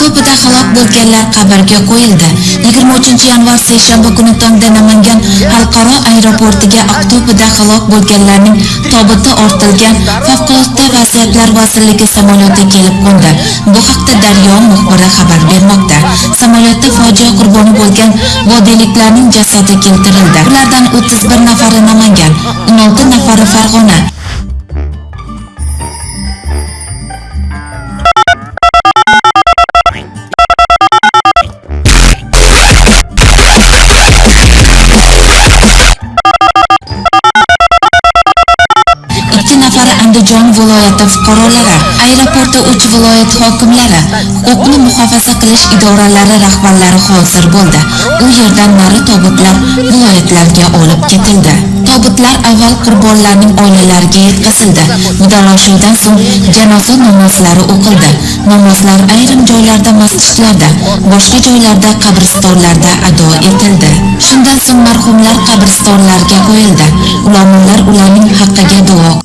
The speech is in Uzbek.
to'pida halok bo'lganlar qabrga qo'yildi. 23 yanvar seshanba kuni tongda Namangan xalqaro aeroportiga to'pida halok bo'lganlarning tobiti ortilgan favqulodda vaziyatlar vazirligi samolyoti kelib qo'ndi. Bu haqda Daryo muxbiri xabar bermoqda. Samolyotda fojia qurboni bo'lgan vodiyliklarning jasadi keltirildi. Ulardan 31 nafari Namangan, 16 nafari Farg'ona, Andijon viloyati fuqarolari, aeroportda uch viloyat hokimlari, huquqni muhofaza qilish idoralari rahbarlari hozir bo'ldi. U yerdan nari tobutlar viloyatlarga olib ketildi. Tobutlar avval qurbonlarning oilalariga yetkazildi. Vidolashuvdan so'ng janoza namozlari o'qildi. Namozlar ayrim joylarda masjidlarda, boshqa joylarda qabristonlarda ado etildi. Shundan so'ng marhumlar qabristonlarga qo'yildi. Ulamolar ularning haqqiga duo